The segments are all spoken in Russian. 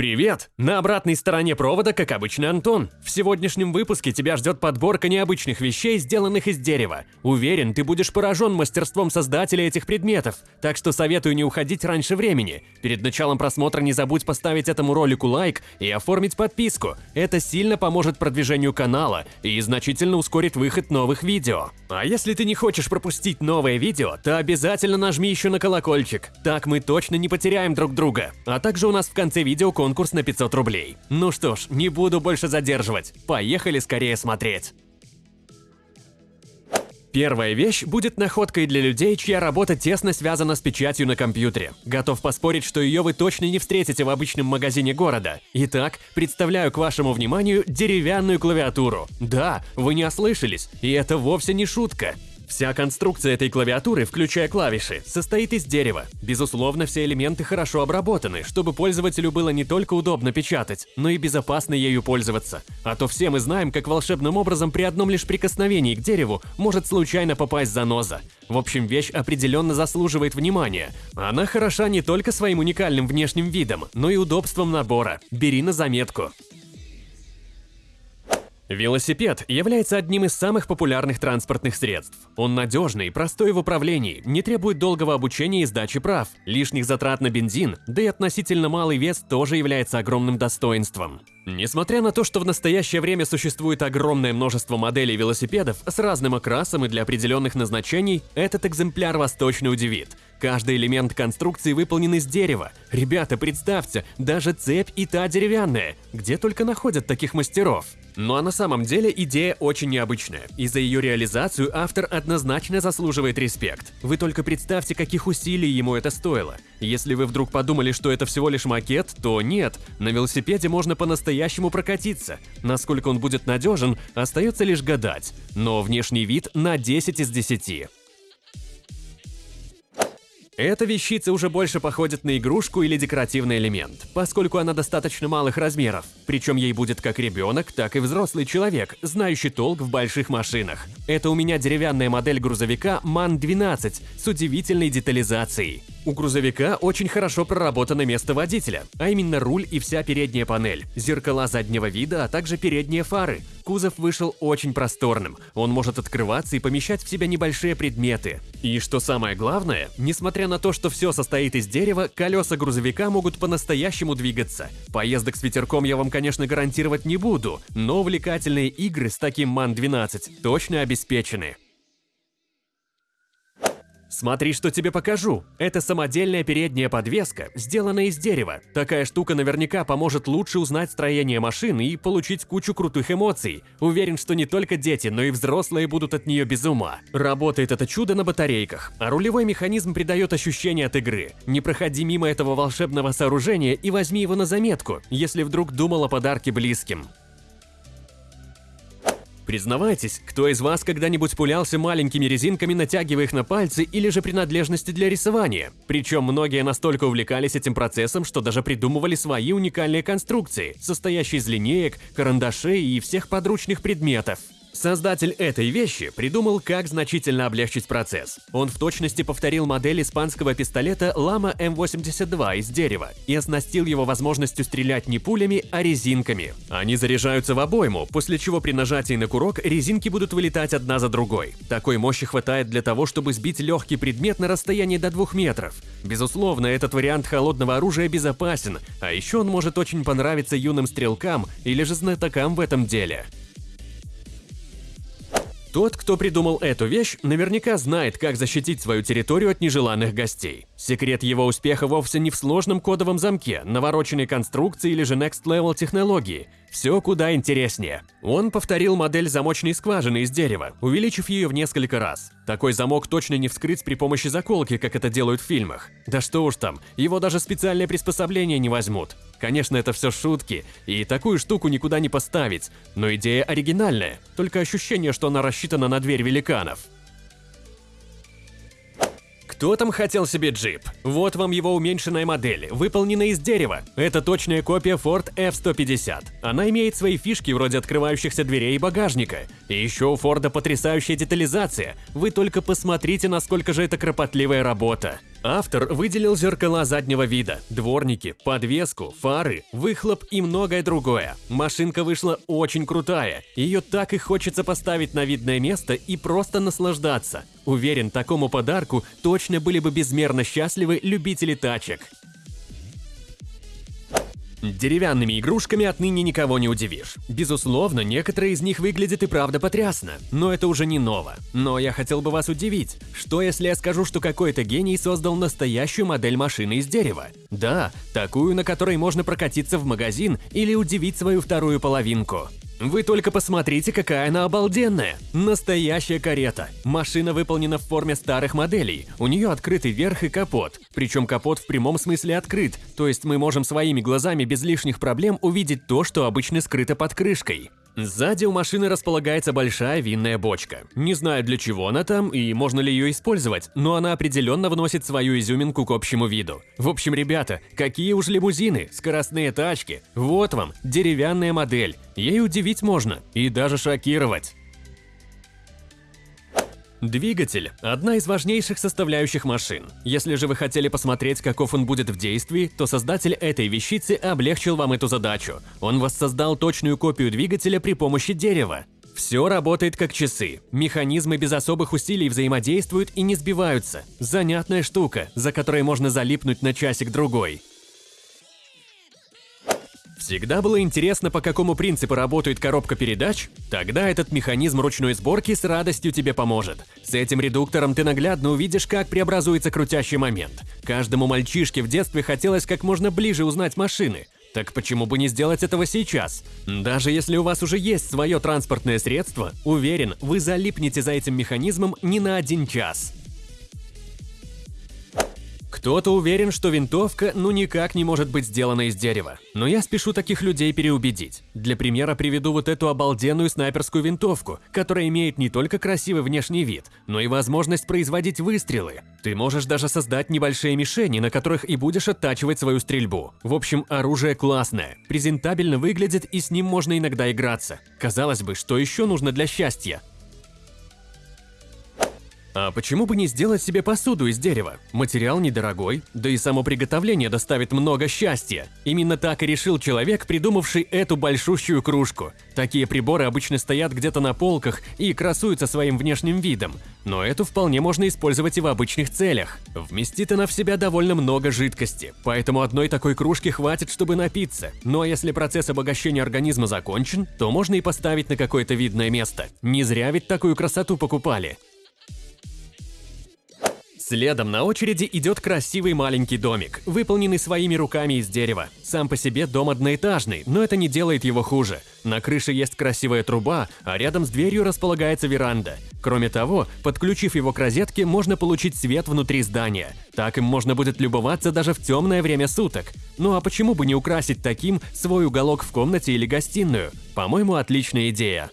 Привет! На обратной стороне провода, как обычно, Антон. В сегодняшнем выпуске тебя ждет подборка необычных вещей, сделанных из дерева. Уверен, ты будешь поражен мастерством создателя этих предметов, так что советую не уходить раньше времени. Перед началом просмотра не забудь поставить этому ролику лайк и оформить подписку. Это сильно поможет продвижению канала и значительно ускорит выход новых видео. А если ты не хочешь пропустить новое видео, то обязательно нажми еще на колокольчик. Так мы точно не потеряем друг друга. А также у нас в конце видео конкурс на 500 рублей. Ну что ж, не буду больше задерживать. Поехали скорее смотреть. Первая вещь будет находкой для людей, чья работа тесно связана с печатью на компьютере. Готов поспорить, что ее вы точно не встретите в обычном магазине города. Итак, представляю к вашему вниманию деревянную клавиатуру. Да, вы не ослышались, и это вовсе не шутка. Вся конструкция этой клавиатуры, включая клавиши, состоит из дерева. Безусловно, все элементы хорошо обработаны, чтобы пользователю было не только удобно печатать, но и безопасно ею пользоваться. А то все мы знаем, как волшебным образом при одном лишь прикосновении к дереву может случайно попасть заноза. В общем, вещь определенно заслуживает внимания. Она хороша не только своим уникальным внешним видом, но и удобством набора. Бери на заметку. Велосипед является одним из самых популярных транспортных средств. Он надежный, простой в управлении, не требует долгого обучения и сдачи прав, лишних затрат на бензин, да и относительно малый вес тоже является огромным достоинством. Несмотря на то, что в настоящее время существует огромное множество моделей велосипедов с разным окрасом и для определенных назначений, этот экземпляр вас точно удивит. Каждый элемент конструкции выполнен из дерева. Ребята, представьте, даже цепь и та деревянная. Где только находят таких мастеров? Ну а на самом деле идея очень необычная, и за ее реализацию автор однозначно заслуживает респект. Вы только представьте, каких усилий ему это стоило. Если вы вдруг подумали, что это всего лишь макет, то нет, на велосипеде можно по-настоящему прокатиться. Насколько он будет надежен, остается лишь гадать. Но внешний вид на 10 из 10. Эта вещица уже больше походит на игрушку или декоративный элемент, поскольку она достаточно малых размеров. Причем ей будет как ребенок, так и взрослый человек, знающий толк в больших машинах. Это у меня деревянная модель грузовика MAN-12 с удивительной детализацией. У грузовика очень хорошо проработано место водителя, а именно руль и вся передняя панель, зеркала заднего вида, а также передние фары. Кузов вышел очень просторным, он может открываться и помещать в себя небольшие предметы. И что самое главное, несмотря на то, что все состоит из дерева, колеса грузовика могут по-настоящему двигаться. Поездок с ветерком я вам, конечно, гарантировать не буду, но увлекательные игры с таким МАН-12 точно обеспечены. Смотри, что тебе покажу. Это самодельная передняя подвеска, сделанная из дерева. Такая штука наверняка поможет лучше узнать строение машины и получить кучу крутых эмоций. Уверен, что не только дети, но и взрослые будут от нее без ума. Работает это чудо на батарейках, а рулевой механизм придает ощущение от игры. Не проходи мимо этого волшебного сооружения и возьми его на заметку, если вдруг думал о подарке близким. Признавайтесь, кто из вас когда-нибудь пулялся маленькими резинками, натягивая их на пальцы или же принадлежности для рисования? Причем многие настолько увлекались этим процессом, что даже придумывали свои уникальные конструкции, состоящие из линеек, карандашей и всех подручных предметов. Создатель этой вещи придумал, как значительно облегчить процесс. Он в точности повторил модель испанского пистолета Lama M82 из дерева и оснастил его возможностью стрелять не пулями, а резинками. Они заряжаются в обойму, после чего при нажатии на курок резинки будут вылетать одна за другой. Такой мощи хватает для того, чтобы сбить легкий предмет на расстоянии до 2 метров. Безусловно, этот вариант холодного оружия безопасен, а еще он может очень понравиться юным стрелкам или же знатокам в этом деле. Тот, кто придумал эту вещь, наверняка знает, как защитить свою территорию от нежеланных гостей. Секрет его успеха вовсе не в сложном кодовом замке, навороченной конструкции или же Next Level технологии. Все куда интереснее. Он повторил модель замочной скважины из дерева, увеличив ее в несколько раз. Такой замок точно не вскрыть при помощи заколки, как это делают в фильмах. Да что уж там, его даже специальные приспособления не возьмут. Конечно, это все шутки, и такую штуку никуда не поставить, но идея оригинальная, только ощущение, что она рассчитана на дверь великанов. Кто там хотел себе джип? Вот вам его уменьшенная модель, выполнена из дерева. Это точная копия Ford F-150. Она имеет свои фишки вроде открывающихся дверей и багажника. И еще у Форда потрясающая детализация. Вы только посмотрите, насколько же это кропотливая работа. Автор выделил зеркала заднего вида, дворники, подвеску, фары, выхлоп и многое другое. Машинка вышла очень крутая. Ее так и хочется поставить на видное место и просто наслаждаться. Уверен, такому подарку точно были бы безмерно счастливы любители тачек. Деревянными игрушками отныне никого не удивишь. Безусловно, некоторые из них выглядят и правда потрясно, но это уже не ново. Но я хотел бы вас удивить. Что если я скажу, что какой-то гений создал настоящую модель машины из дерева? Да, такую, на которой можно прокатиться в магазин или удивить свою вторую половинку. Вы только посмотрите, какая она обалденная! Настоящая карета. Машина выполнена в форме старых моделей. У нее открытый верх и капот. Причем капот в прямом смысле открыт, то есть мы можем своими глазами без лишних проблем увидеть то, что обычно скрыто под крышкой. Сзади у машины располагается большая винная бочка. Не знаю, для чего она там и можно ли ее использовать, но она определенно вносит свою изюминку к общему виду. В общем, ребята, какие уж лимузины, скоростные тачки. Вот вам, деревянная модель. Ей удивить можно и даже шокировать. Двигатель – одна из важнейших составляющих машин. Если же вы хотели посмотреть, каков он будет в действии, то создатель этой вещицы облегчил вам эту задачу. Он воссоздал точную копию двигателя при помощи дерева. Все работает как часы. Механизмы без особых усилий взаимодействуют и не сбиваются. Занятная штука, за которой можно залипнуть на часик-другой. Всегда было интересно, по какому принципу работает коробка передач? Тогда этот механизм ручной сборки с радостью тебе поможет. С этим редуктором ты наглядно увидишь, как преобразуется крутящий момент. Каждому мальчишке в детстве хотелось как можно ближе узнать машины. Так почему бы не сделать этого сейчас? Даже если у вас уже есть свое транспортное средство, уверен, вы залипнете за этим механизмом не на один час. Кто-то уверен, что винтовка ну никак не может быть сделана из дерева. Но я спешу таких людей переубедить. Для примера приведу вот эту обалденную снайперскую винтовку, которая имеет не только красивый внешний вид, но и возможность производить выстрелы. Ты можешь даже создать небольшие мишени, на которых и будешь оттачивать свою стрельбу. В общем, оружие классное, презентабельно выглядит и с ним можно иногда играться. Казалось бы, что еще нужно для счастья? А почему бы не сделать себе посуду из дерева? Материал недорогой, да и само приготовление доставит много счастья. Именно так и решил человек, придумавший эту большущую кружку. Такие приборы обычно стоят где-то на полках и красуются своим внешним видом. Но эту вполне можно использовать и в обычных целях. Вместит она в себя довольно много жидкости, поэтому одной такой кружки хватит, чтобы напиться. Ну а если процесс обогащения организма закончен, то можно и поставить на какое-то видное место. Не зря ведь такую красоту покупали. Следом на очереди идет красивый маленький домик, выполненный своими руками из дерева. Сам по себе дом одноэтажный, но это не делает его хуже. На крыше есть красивая труба, а рядом с дверью располагается веранда. Кроме того, подключив его к розетке, можно получить свет внутри здания. Так им можно будет любоваться даже в темное время суток. Ну а почему бы не украсить таким свой уголок в комнате или гостиную? По-моему, отличная идея.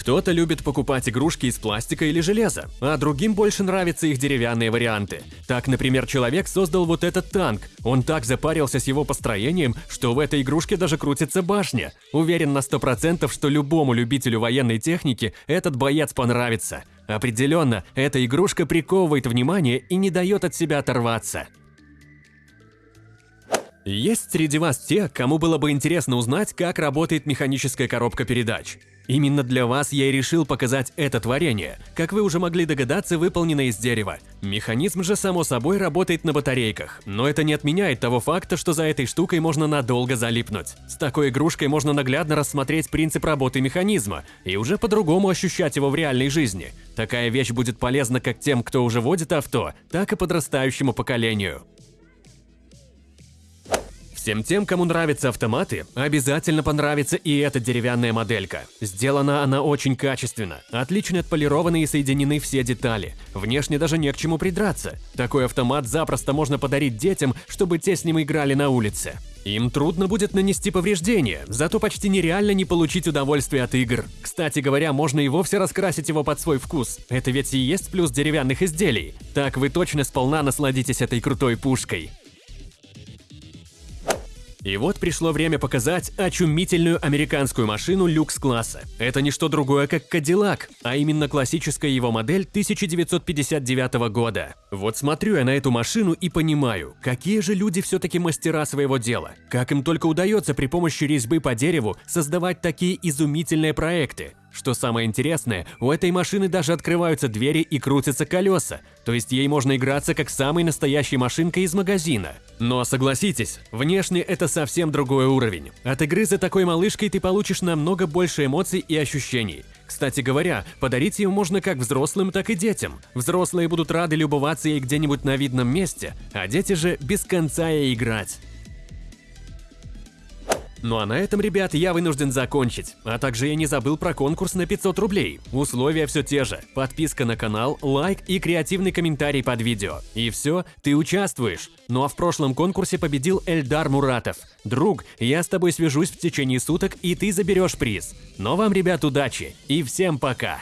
Кто-то любит покупать игрушки из пластика или железа, а другим больше нравятся их деревянные варианты. Так, например, человек создал вот этот танк. Он так запарился с его построением, что в этой игрушке даже крутится башня. Уверен на 100%, что любому любителю военной техники этот боец понравится. Определенно, эта игрушка приковывает внимание и не дает от себя оторваться. Есть среди вас те, кому было бы интересно узнать, как работает механическая коробка передач. Именно для вас я и решил показать это творение, как вы уже могли догадаться, выполнено из дерева. Механизм же, само собой, работает на батарейках, но это не отменяет того факта, что за этой штукой можно надолго залипнуть. С такой игрушкой можно наглядно рассмотреть принцип работы механизма и уже по-другому ощущать его в реальной жизни. Такая вещь будет полезна как тем, кто уже водит авто, так и подрастающему поколению. Всем тем, кому нравятся автоматы, обязательно понравится и эта деревянная моделька. Сделана она очень качественно, отлично отполированы и соединены все детали. Внешне даже не к чему придраться. Такой автомат запросто можно подарить детям, чтобы те с ним играли на улице. Им трудно будет нанести повреждения, зато почти нереально не получить удовольствие от игр. Кстати говоря, можно и вовсе раскрасить его под свой вкус. Это ведь и есть плюс деревянных изделий. Так вы точно сполна насладитесь этой крутой пушкой. И вот пришло время показать очумительную американскую машину люкс-класса. Это не что другое, как Кадиллак, а именно классическая его модель 1959 года. Вот смотрю я на эту машину и понимаю, какие же люди все-таки мастера своего дела. Как им только удается при помощи резьбы по дереву создавать такие изумительные проекты. Что самое интересное, у этой машины даже открываются двери и крутятся колеса, то есть ей можно играться как самой настоящей машинкой из магазина. Но согласитесь, внешне это совсем другой уровень. От игры за такой малышкой ты получишь намного больше эмоций и ощущений. Кстати говоря, подарить ее можно как взрослым, так и детям. Взрослые будут рады любоваться ей где-нибудь на видном месте, а дети же без конца ей играть. Ну а на этом, ребят, я вынужден закончить. А также я не забыл про конкурс на 500 рублей. Условия все те же. Подписка на канал, лайк и креативный комментарий под видео. И все, ты участвуешь. Ну а в прошлом конкурсе победил Эльдар Муратов. Друг, я с тобой свяжусь в течение суток, и ты заберешь приз. Но вам, ребят, удачи и всем пока!